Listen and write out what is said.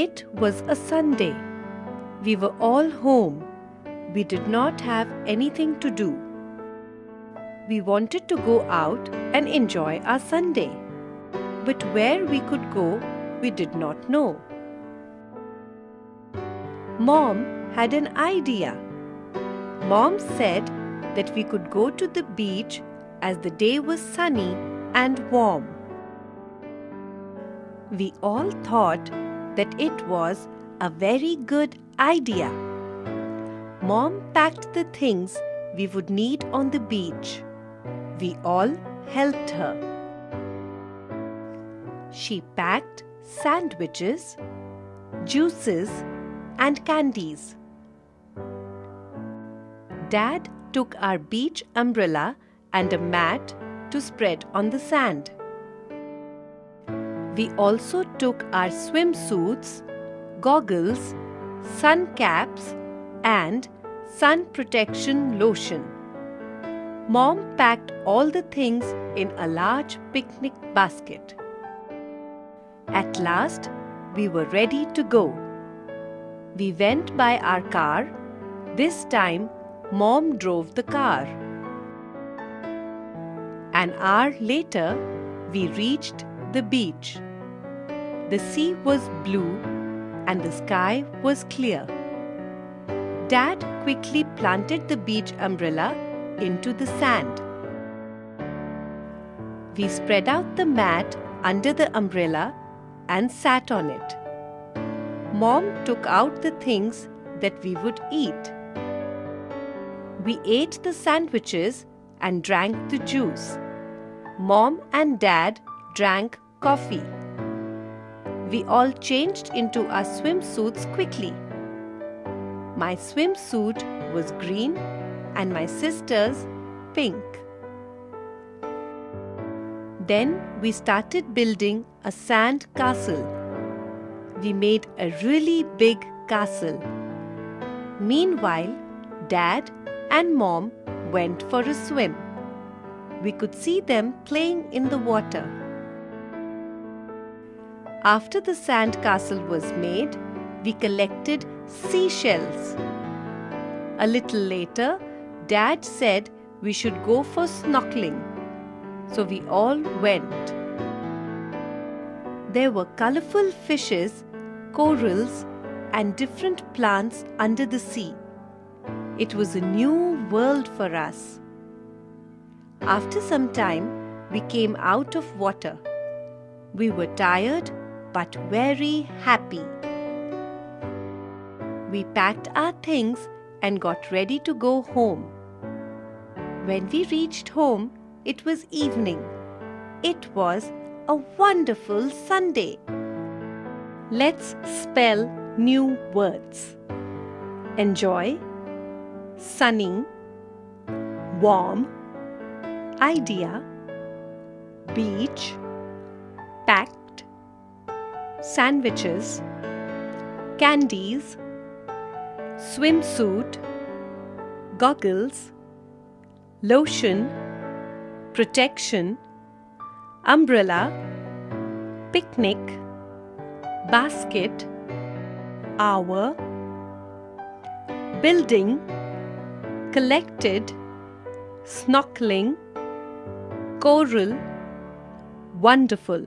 It was a Sunday. We were all home. We did not have anything to do. We wanted to go out and enjoy our Sunday. But where we could go, we did not know. Mom had an idea. Mom said that we could go to the beach as the day was sunny and warm. We all thought that it was a very good idea. Mom packed the things we would need on the beach. We all helped her. She packed sandwiches, juices, and candies. Dad took our beach umbrella and a mat to spread on the sand. We also took our swimsuits, goggles, sun caps, and sun protection lotion. Mom packed all the things in a large picnic basket. At last, we were ready to go. We went by our car. This time, Mom drove the car. An hour later, we reached the beach. The sea was blue and the sky was clear. Dad quickly planted the beach umbrella into the sand. We spread out the mat under the umbrella and sat on it. Mom took out the things that we would eat. We ate the sandwiches and drank the juice. Mom and Dad drank coffee. We all changed into our swimsuits quickly. My swimsuit was green and my sister's pink. Then we started building a sand castle. We made a really big castle. Meanwhile, Dad and Mom went for a swim. We could see them playing in the water. After the sand castle was made, we collected seashells. A little later, Dad said we should go for snorkeling. So we all went. There were colorful fishes, corals, and different plants under the sea. It was a new world for us. After some time, we came out of water. We were tired but very happy. We packed our things and got ready to go home. When we reached home, it was evening. It was a wonderful Sunday. Let's spell new words. Enjoy, sunny, warm, idea, beach, packed, sandwiches, candies, swimsuit, goggles, lotion, protection, umbrella, picnic, basket, hour, building, collected, snorkeling, coral, wonderful.